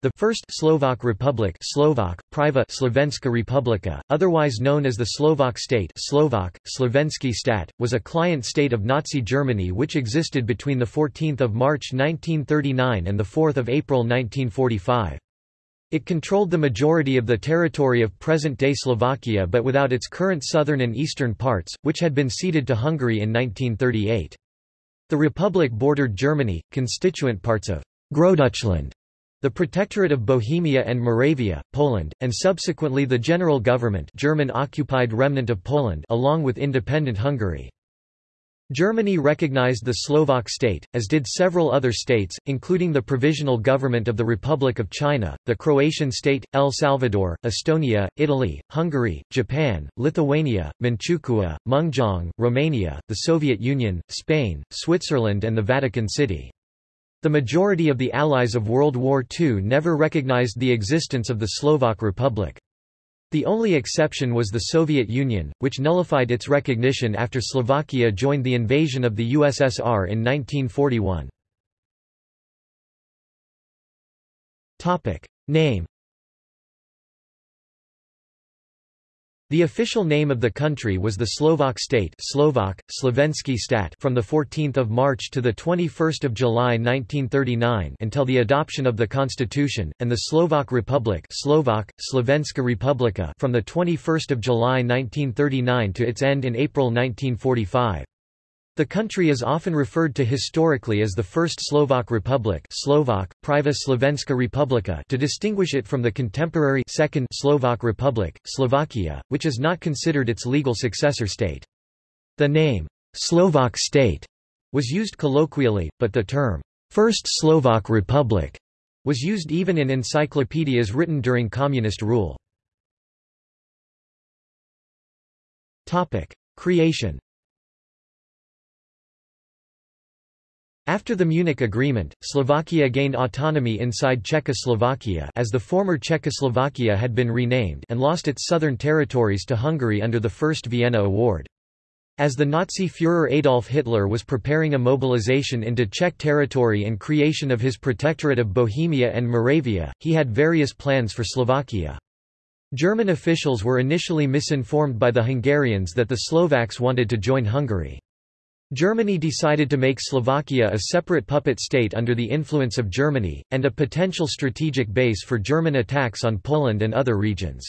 The First Slovak Republic Slovak, Priva Slovenska Republika, otherwise known as the Slovak State Slovak, Slovenski stat, was a client state of Nazi Germany which existed between 14 March 1939 and 4 April 1945. It controlled the majority of the territory of present-day Slovakia but without its current southern and eastern parts, which had been ceded to Hungary in 1938. The republic bordered Germany, constituent parts of Großdeutschland the Protectorate of Bohemia and Moravia, Poland, and subsequently the General Government German-occupied remnant of Poland along with independent Hungary. Germany recognized the Slovak state, as did several other states, including the Provisional Government of the Republic of China, the Croatian state, El Salvador, Estonia, Italy, Hungary, Japan, Lithuania, Manchukuo, Mengjiang, Romania, the Soviet Union, Spain, Switzerland and the Vatican City. The majority of the allies of World War II never recognized the existence of the Slovak Republic. The only exception was the Soviet Union, which nullified its recognition after Slovakia joined the invasion of the USSR in 1941. Name The official name of the country was the Slovak state Slovak, Slovenski stat from 14 March to 21 July 1939 until the adoption of the constitution, and the Slovak Republic Slovak, Slovenska Republika from 21 July 1939 to its end in April 1945. The country is often referred to historically as the First Slovak Republic Slovak, Priva Slovenska Republika to distinguish it from the contemporary Second Slovak Republic, Slovakia, which is not considered its legal successor state. The name, Slovak state, was used colloquially, but the term, First Slovak Republic, was used even in encyclopedias written during communist rule. Creation After the Munich Agreement, Slovakia gained autonomy inside Czechoslovakia as the former Czechoslovakia had been renamed and lost its southern territories to Hungary under the First Vienna Award. As the Nazi Führer Adolf Hitler was preparing a mobilization into Czech territory and creation of his Protectorate of Bohemia and Moravia, he had various plans for Slovakia. German officials were initially misinformed by the Hungarians that the Slovaks wanted to join Hungary. Germany decided to make Slovakia a separate puppet state under the influence of Germany, and a potential strategic base for German attacks on Poland and other regions.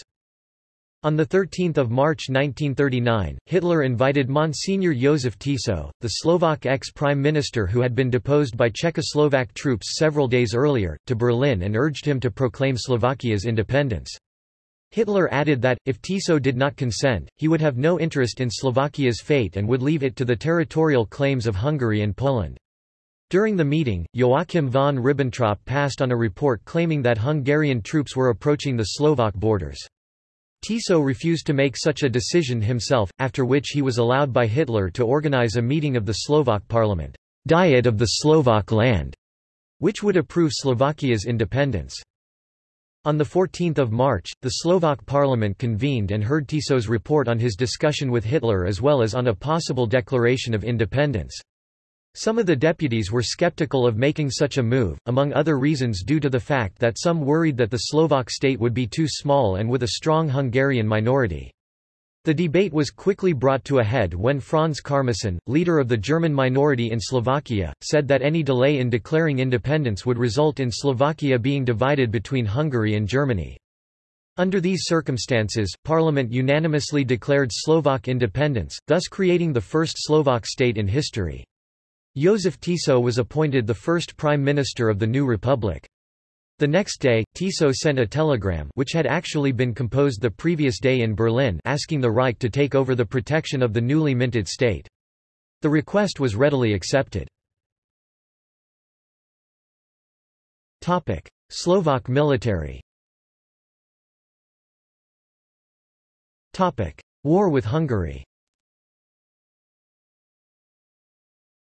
On 13 March 1939, Hitler invited Monsignor Josef Tiso, the Slovak ex-prime minister who had been deposed by Czechoslovak troops several days earlier, to Berlin and urged him to proclaim Slovakia's independence. Hitler added that, if Tiso did not consent, he would have no interest in Slovakia's fate and would leave it to the territorial claims of Hungary and Poland. During the meeting, Joachim von Ribbentrop passed on a report claiming that Hungarian troops were approaching the Slovak borders. Tiso refused to make such a decision himself, after which he was allowed by Hitler to organize a meeting of the Slovak parliament, Diet of the Slovak Land, which would approve Slovakia's independence. On 14 March, the Slovak parliament convened and heard Tiso's report on his discussion with Hitler as well as on a possible declaration of independence. Some of the deputies were skeptical of making such a move, among other reasons due to the fact that some worried that the Slovak state would be too small and with a strong Hungarian minority. The debate was quickly brought to a head when Franz Karmasin, leader of the German minority in Slovakia, said that any delay in declaring independence would result in Slovakia being divided between Hungary and Germany. Under these circumstances, Parliament unanimously declared Slovak independence, thus creating the first Slovak state in history. Josef Tiso was appointed the first prime minister of the new republic. The next day, Tiso sent a telegram which had actually been composed the previous day in Berlin asking the Reich to take over the protection of the newly minted state. The request was readily accepted. Slovak military War with Hungary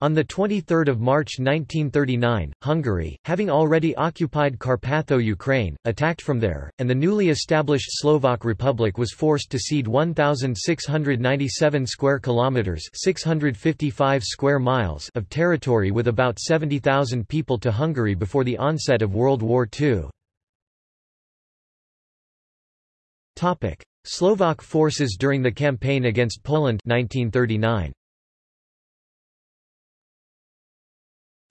On 23 March 1939, Hungary, having already occupied Carpatho-Ukraine, attacked from there, and the newly established Slovak Republic was forced to cede 1,697 square kilometres 655 square miles of territory with about 70,000 people to Hungary before the onset of World War II. Slovak forces during the campaign against Poland 1939.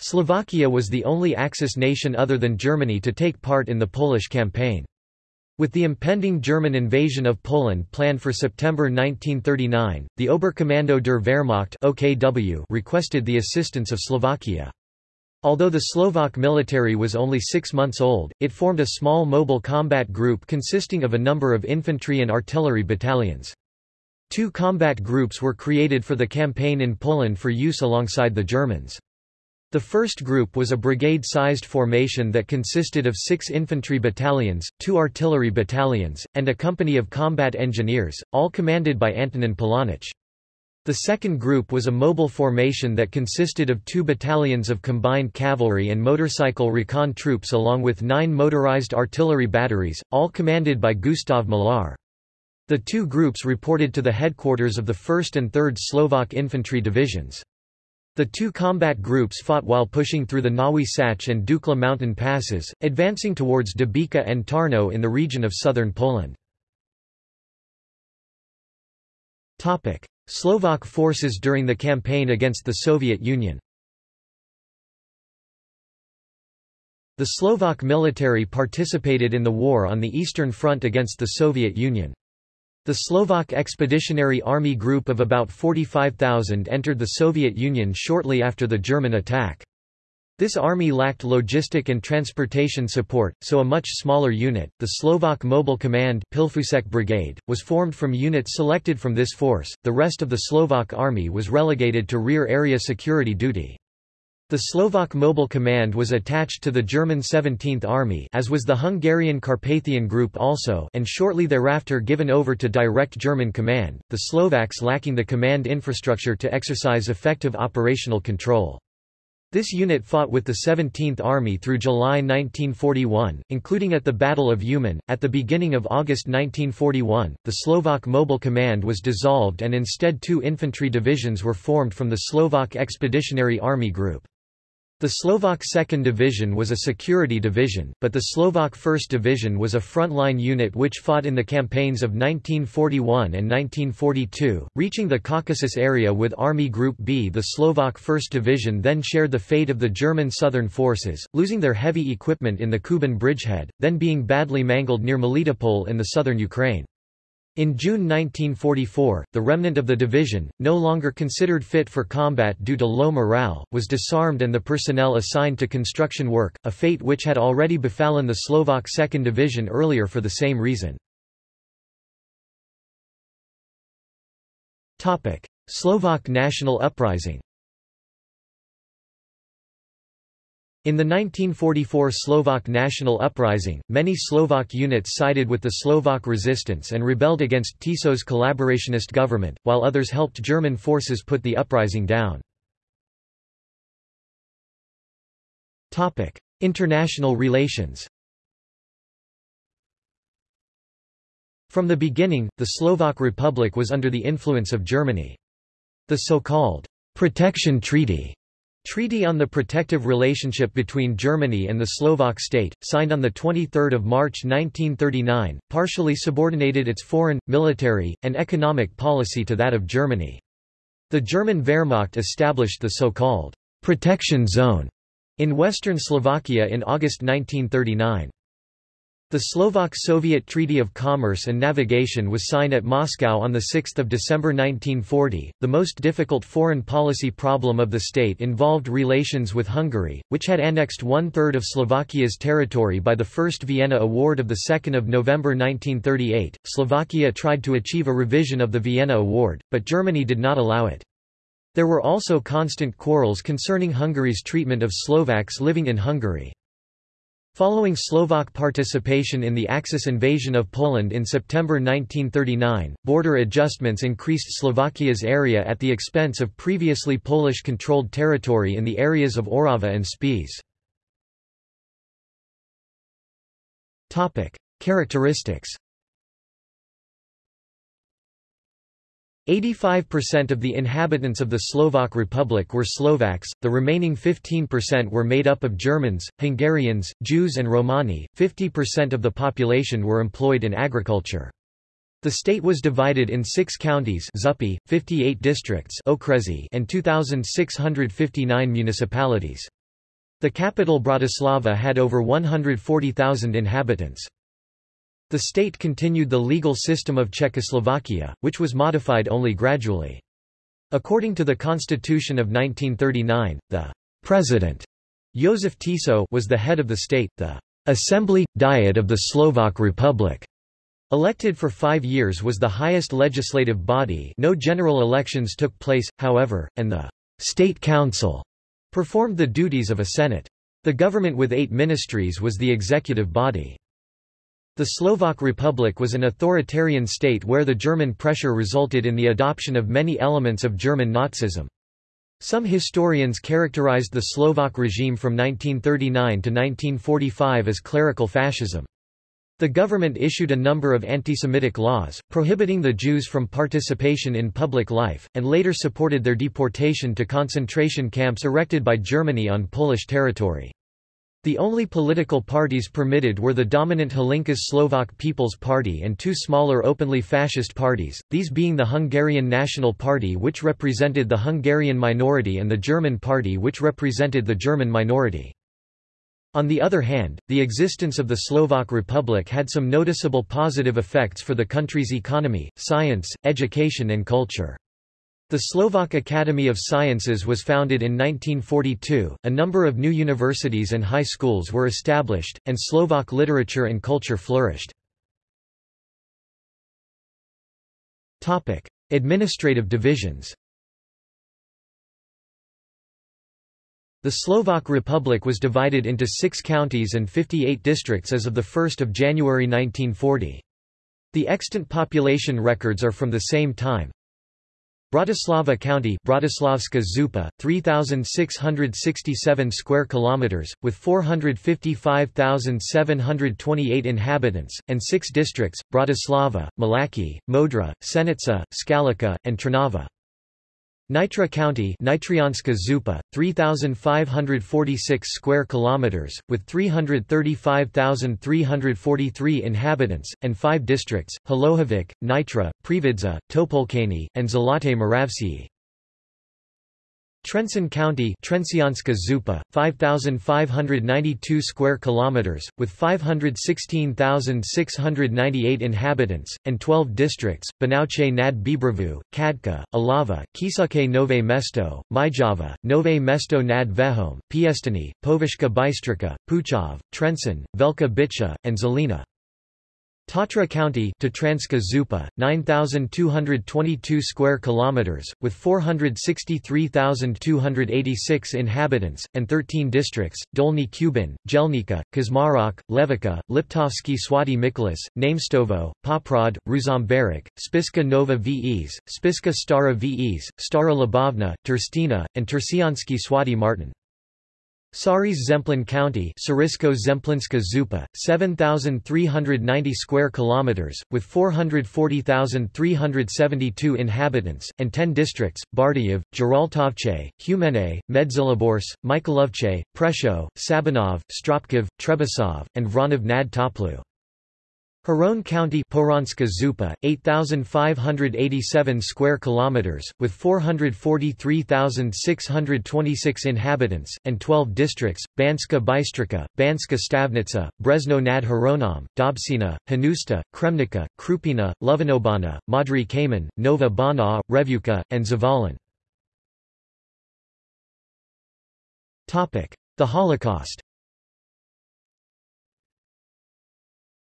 Slovakia was the only Axis nation other than Germany to take part in the Polish campaign. With the impending German invasion of Poland planned for September 1939, the Oberkommando der Wehrmacht OKW requested the assistance of Slovakia. Although the Slovak military was only six months old, it formed a small mobile combat group consisting of a number of infantry and artillery battalions. Two combat groups were created for the campaign in Poland for use alongside the Germans. The first group was a brigade-sized formation that consisted of six infantry battalions, two artillery battalions, and a company of combat engineers, all commanded by Antonin Pulanich. The second group was a mobile formation that consisted of two battalions of combined cavalry and motorcycle recon troops along with nine motorized artillery batteries, all commanded by Gustav Malár. The two groups reported to the headquarters of the 1st and 3rd Slovak Infantry Divisions. The two combat groups fought while pushing through the Nowy Sącz and Dukla mountain passes, advancing towards Dębica and Tarnów in the region of southern Poland. Slovak forces during the campaign against the Soviet Union The Slovak military participated in the war on the Eastern Front against the Soviet Union. The Slovak Expeditionary Army group of about 45,000 entered the Soviet Union shortly after the German attack. This army lacked logistic and transportation support, so a much smaller unit, the Slovak Mobile Command Pilfousek Brigade, was formed from units selected from this force. The rest of the Slovak army was relegated to rear area security duty. The Slovak Mobile Command was attached to the German 17th Army as was the Hungarian Carpathian Group also and shortly thereafter given over to direct German command, the Slovaks lacking the command infrastructure to exercise effective operational control. This unit fought with the 17th Army through July 1941, including at the Battle of Uman. At the beginning of August 1941, the Slovak Mobile Command was dissolved and instead two infantry divisions were formed from the Slovak Expeditionary Army Group. The Slovak 2nd Division was a security division, but the Slovak 1st Division was a frontline unit which fought in the campaigns of 1941 and 1942, reaching the Caucasus area with Army Group B. The Slovak 1st Division then shared the fate of the German Southern Forces, losing their heavy equipment in the Kuban bridgehead, then being badly mangled near Melitopol in the southern Ukraine. In June 1944, the remnant of the division, no longer considered fit for combat due to low morale, was disarmed and the personnel assigned to construction work, a fate which had already befallen the Slovak 2nd Division earlier for the same reason. Slovak national uprising In the 1944 Slovak national uprising, many Slovak units sided with the Slovak resistance and rebelled against Tiso's collaborationist government, while others helped German forces put the uprising down. International relations From the beginning, the Slovak Republic was under the influence of Germany. The so-called «protection treaty» Treaty on the Protective Relationship between Germany and the Slovak state, signed on 23 March 1939, partially subordinated its foreign, military, and economic policy to that of Germany. The German Wehrmacht established the so-called «protection zone» in western Slovakia in August 1939. The Slovak-Soviet Treaty of Commerce and Navigation was signed at Moscow on 6 December 1940. The most difficult foreign policy problem of the state involved relations with Hungary, which had annexed one-third of Slovakia's territory by the First Vienna Award of 2 November 1938. Slovakia tried to achieve a revision of the Vienna Award, but Germany did not allow it. There were also constant quarrels concerning Hungary's treatment of Slovaks living in Hungary. Following Slovak participation in the Axis invasion of Poland in September 1939, border adjustments increased Slovakia's area at the expense of previously Polish-controlled territory in the areas of Orava and Spiš. Characteristics 85% of the inhabitants of the Slovak Republic were Slovaks, the remaining 15% were made up of Germans, Hungarians, Jews and Romani, 50% of the population were employed in agriculture. The state was divided in six counties Zupi, 58 districts and 2,659 municipalities. The capital Bratislava had over 140,000 inhabitants. The state continued the legal system of Czechoslovakia, which was modified only gradually. According to the Constitution of 1939, the president, Josef Tiso, was the head of the state, the Assembly – Diet of the Slovak Republic. Elected for five years was the highest legislative body no general elections took place, however, and the State Council performed the duties of a Senate. The government with eight ministries was the executive body. The Slovak Republic was an authoritarian state where the German pressure resulted in the adoption of many elements of German Nazism. Some historians characterized the Slovak regime from 1939 to 1945 as clerical fascism. The government issued a number of anti-Semitic laws, prohibiting the Jews from participation in public life, and later supported their deportation to concentration camps erected by Germany on Polish territory. The only political parties permitted were the dominant Hlinka Slovak People's Party and two smaller openly fascist parties, these being the Hungarian National Party which represented the Hungarian minority and the German Party which represented the German minority. On the other hand, the existence of the Slovak Republic had some noticeable positive effects for the country's economy, science, education and culture. The Slovak Academy of Sciences was founded in 1942, a number of new universities and high schools were established, and Slovak literature and culture flourished. Administrative divisions The Slovak Republic was divided into six counties and 58 districts as of 1 January 1940. The extant population records are from the same time. Bratislava County Bratislavska Župa, 3667 square kilometers with 455,728 inhabitants and 6 districts: Bratislava, Malacky, Modra, Senica, Skalica, and Trnava. Nitra County Nitrianska Župa, 3,546 square kilometers, with 335,343 inhabitants, and five districts, Hlohovec, Nitra, Prievidza, Topolčany, and Zlaté Moravce. Trenčín County Trenčianska Župa, 5,592 square kilometers, with 516,698 inhabitants, and 12 districts, Bánovce nad Bebravou, Čadca, Ilava, Kysucké Nové Mesto, Myjava, Nové Mesto nad Váhom, Piestany, Považská Bystrica, Puchov, Trenčín, Veľká Bytča, and Žilina. Tatra County Tatranska Župa, 9,222 square kilometers, with 463,286 inhabitants, and 13 districts, Dolny Kubin, Gelnica, Kežmarok, Levoča, Liptovský Svätý Mikuláš, Namestovo, Poprad, Ruzomberok, Spiska Nova Ves, Spiska Stara Ves, Stará Ľubovňa, Trstená, and Turčiansky Svätý Martin. Sarys Zemplin County Sarisko Zemplinska Župa, 7,390 square kilometers, with 440,372 inhabitants, and 10 districts, Bardejov, Giraltovce, Humene, Medzilaborce, Michalovce, Prešov, Sabinov, Stropkov, Trebisov, and Vranov nad Topľou. Hron County Pohronská Župa, 8,587 square kilometers, with 443,626 inhabitants, and 12 districts, Banska Bystrica, Banska Stavnica, Brezno nad Hronom, Dobšina, Hnúšťa, Kremnica, Krupina, Lovinobaňa, Modry Kamen, Nova Bana, Revúca, and Zvolen. The Holocaust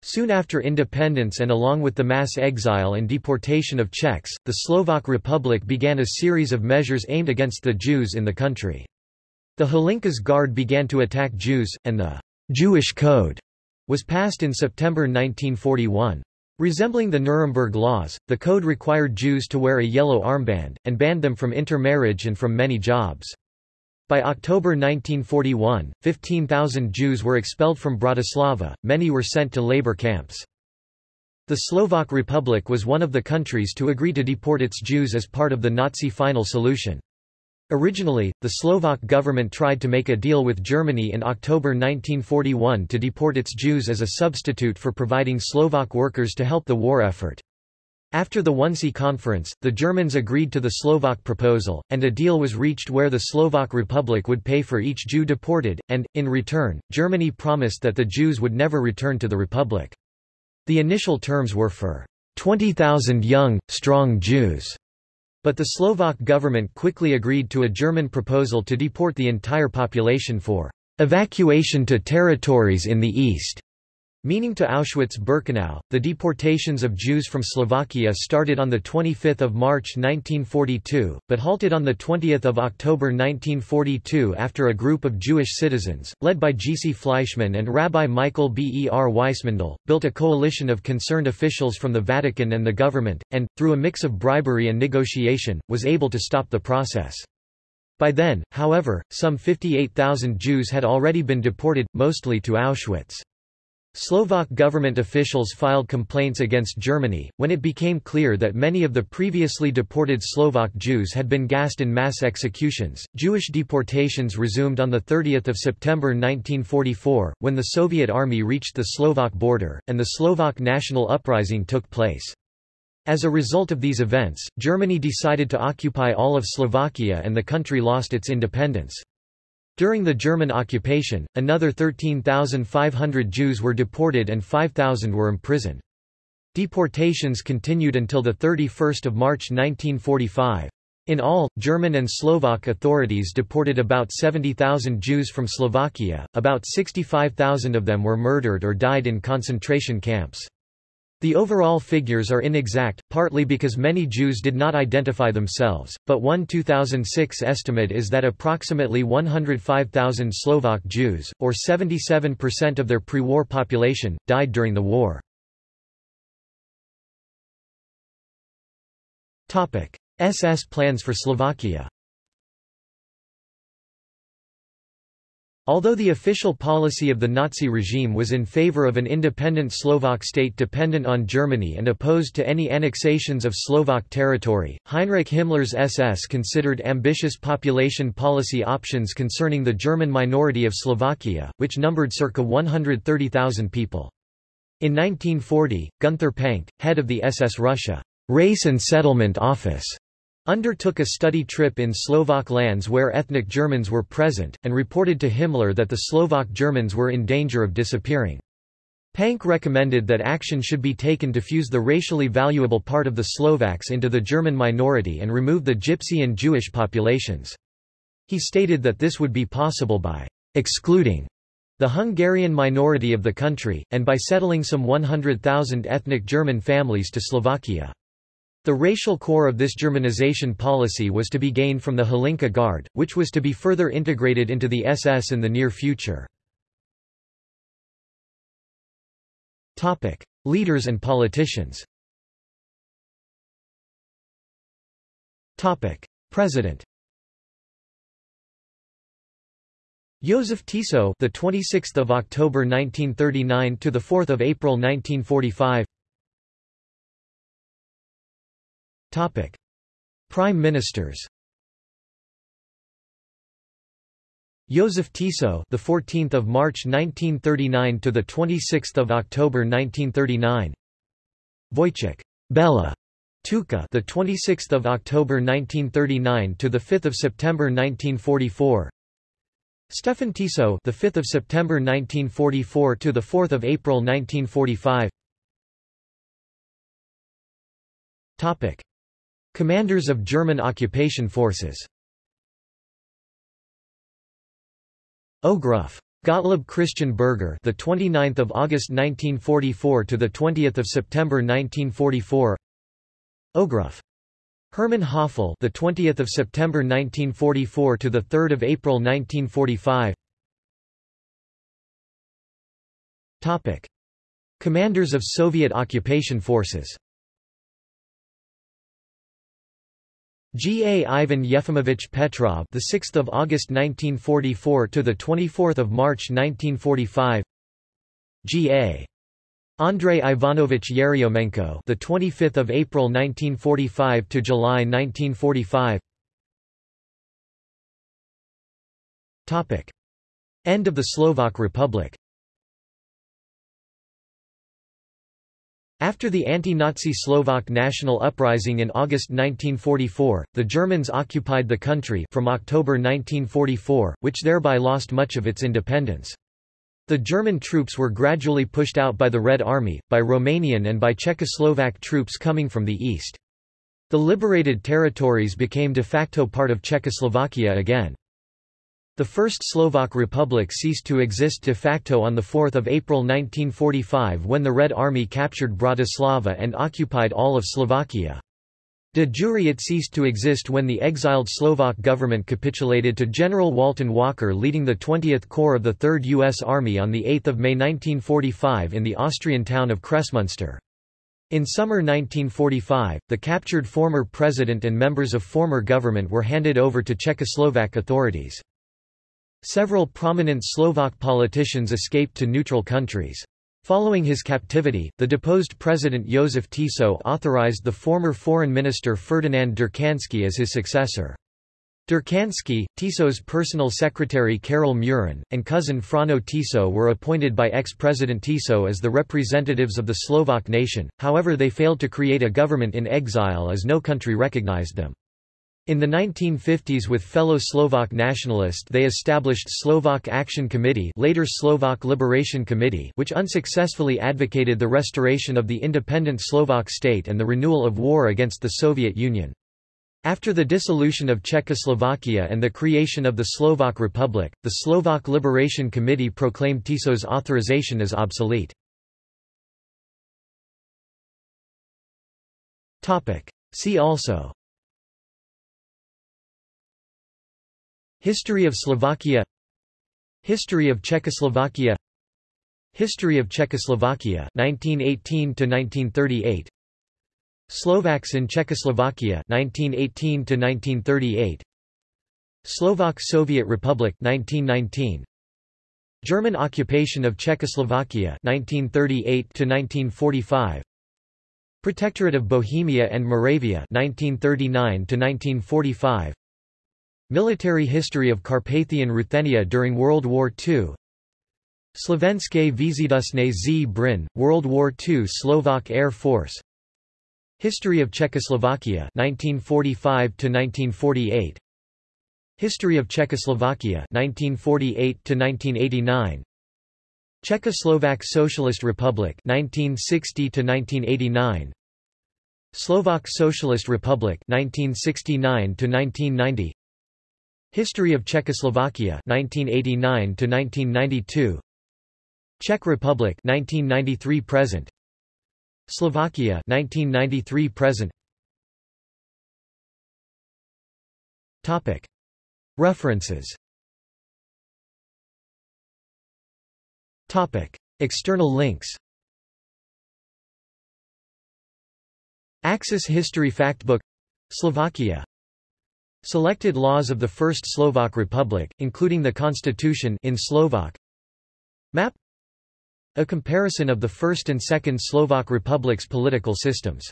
Soon after independence and along with the mass exile and deportation of Czechs, the Slovak Republic began a series of measures aimed against the Jews in the country. The Hlinka's Guard began to attack Jews, and the Jewish Code was passed in September 1941. Resembling the Nuremberg laws, the code required Jews to wear a yellow armband, and banned them from intermarriage and from many jobs. By October 1941, 15,000 Jews were expelled from Bratislava, many were sent to labor camps. The Slovak Republic was one of the countries to agree to deport its Jews as part of the Nazi final solution. Originally, the Slovak government tried to make a deal with Germany in October 1941 to deport its Jews as a substitute for providing Slovak workers to help the war effort. After the Wannsee Conference, the Germans agreed to the Slovak proposal, and a deal was reached where the Slovak Republic would pay for each Jew deported, and, in return, Germany promised that the Jews would never return to the Republic. The initial terms were for 20,000 young, strong Jews, but the Slovak government quickly agreed to a German proposal to deport the entire population for evacuation to territories in the east. Meaning to Auschwitz-Birkenau, the deportations of Jews from Slovakia started on 25 March 1942, but halted on 20 October 1942 after a group of Jewish citizens, led by Gisi Fleischmann and Rabbi Michael B. E. R. Weissmandl, built a coalition of concerned officials from the Vatican and the government, and, through a mix of bribery and negotiation, was able to stop the process. By then, however, some 58,000 Jews had already been deported, mostly to Auschwitz. Slovak government officials filed complaints against Germany, when it became clear that many of the previously deported Slovak Jews had been gassed in mass executions. Jewish deportations resumed on 30 September 1944, when the Soviet army reached the Slovak border, and the Slovak national uprising took place. As a result of these events, Germany decided to occupy all of Slovakia and the country lost its independence. During the German occupation, another 13,500 Jews were deported and 5,000 were imprisoned. Deportations continued until 31 March 1945. In all, German and Slovak authorities deported about 70,000 Jews from Slovakia, about 65,000 of them were murdered or died in concentration camps. The overall figures are inexact, partly because many Jews did not identify themselves, but one 2006 estimate is that approximately 105,000 Slovak Jews, or 77% of their pre-war population, died during the war. SS plans for Slovakia Although the official policy of the Nazi regime was in favor of an independent Slovak state dependent on Germany and opposed to any annexations of Slovak territory, Heinrich Himmler's SS considered ambitious population policy options concerning the German minority of Slovakia, which numbered circa 130,000 people. In 1940, Gunther Pancke, head of the SS Russia Race and Settlement Office, undertook a study trip in Slovak lands where ethnic Germans were present, and reported to Himmler that the Slovak Germans were in danger of disappearing. Pancke recommended that action should be taken to fuse the racially valuable part of the Slovaks into the German minority and remove the Gypsy and Jewish populations. He stated that this would be possible by excluding the Hungarian minority of the country, and by settling some 100,000 ethnic German families to Slovakia. The racial core of this Germanization policy was to be gained from the Hlinka Guard, which was to be further integrated into the SS in the near future. Leaders and politicians President Joseph Tiso, the 26th of October 1939 to the 4th of April 1945. Topic: Prime Ministers. Joseph Tiso, the 14th of March 1939 to the 26th of October 1939. Vojtech Bela Tuka, the 26th of October 1939 to the 5th of September 1944. Stefan Tiso, the 5th of September 1944 to the 4th of April 1945. Topic: Commanders of German occupation forces Ogruff. Gottlob Christian Berger, the 29th of August 1944 to the 20th of September 1944. Ogruff. Hermann Höfle, the 20th of September 1944 to the 3rd of April 1945. Topic: Commanders of Soviet occupation forces. G. A. Ivan Yefimovich Petrov, the 6th of August 1944 to the 24th of March 1945. G. A. Andrei Ivanovich Yeryomenko, the 25th of April 1945 to July 1945. Topic: End of the Slovak Republic. After the anti-Nazi Slovak national uprising in August 1944, the Germans occupied the country from October 1944, which thereby lost much of its independence. The German troops were gradually pushed out by the Red Army, by Romanian and by Czechoslovak troops coming from the east. The liberated territories became de facto part of Czechoslovakia again. The First Slovak Republic ceased to exist de facto on 4 April 1945 when the Red Army captured Bratislava and occupied all of Slovakia. De jure it ceased to exist when the exiled Slovak government capitulated to General Walton Walker leading the 20th Corps of the 3rd U.S. Army on 8 May 1945 in the Austrian town of Kremsmünster. In summer 1945, the captured former president and members of former government were handed over to Czechoslovak authorities. Several prominent Slovak politicians escaped to neutral countries. Following his captivity, the deposed President Josef Tiso authorized the former Foreign Minister Ferdinand Durkansky as his successor. Durkansky, Tiso's personal secretary Karol Murin, and cousin Frano Tiso were appointed by ex-President Tiso as the representatives of the Slovak nation, however they failed to create a government in exile as no country recognized them. In the 1950s with fellow Slovak nationalists they established Slovak Action Committee later Slovak Liberation Committee which unsuccessfully advocated the restoration of the independent Slovak state and the renewal of war against the Soviet Union. After the dissolution of Czechoslovakia and the creation of the Slovak Republic, the Slovak Liberation Committee proclaimed Tiso's authorization as obsolete. See also History of Slovakia. History of Czechoslovakia. History of Czechoslovakia 1918 to 1938 Slovaks in Czechoslovakia 1918 to 1938 Slovak Soviet Republic 1919 German occupation of Czechoslovakia 1938 to 1945 Protectorate of Bohemia and Moravia 1939 to 1945 Military history of Carpathian Ruthenia during World War II Slovenské výzidusné z. Bryn, World War II Slovak Air Force. History of Czechoslovakia 1945 to 1948 History of Czechoslovakia 1948 to 1989 Czechoslovak Socialist Republic 1960 to 1989 Slovak Socialist Republic 1969 to 1990 History of Czechoslovakia 1989 to 1992 Czech Republic 1993 present. Slovakia 1993 present. Topic. References. Topic. External links. Axis History Factbook Slovakia Selected laws of the First Slovak Republic, including the constitution in Slovak Map A comparison of the First and Second Slovak Republic's political systems